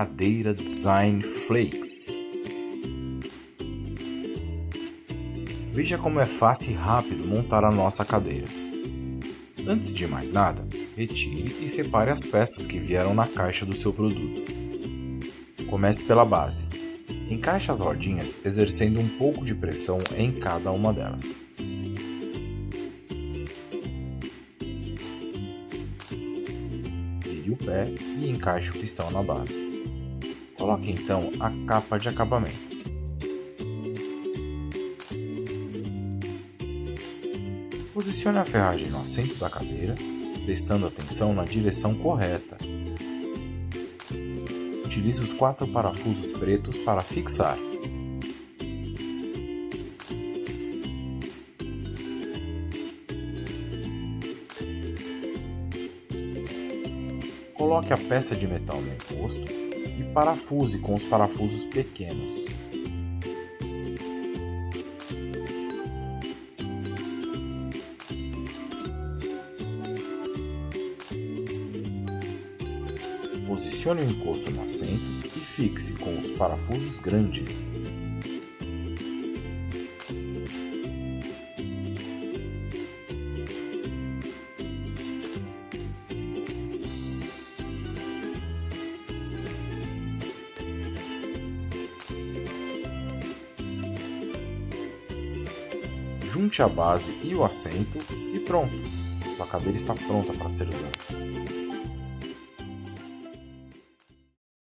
cadeira Design Flakes. Veja como é fácil e rápido montar a nossa cadeira. Antes de mais nada, retire e separe as peças que vieram na caixa do seu produto. Comece pela base. Encaixe as rodinhas exercendo um pouco de pressão em cada uma delas. O pé e encaixe o pistão na base. Coloque então a capa de acabamento. Posicione a ferragem no assento da cadeira, prestando atenção na direção correta. Utilize os quatro parafusos pretos para fixar. Coloque a peça de metal no encosto e parafuse com os parafusos pequenos. Posicione o encosto no assento e fixe com os parafusos grandes. Junte a base e o assento e pronto! Sua cadeira está pronta para ser usada.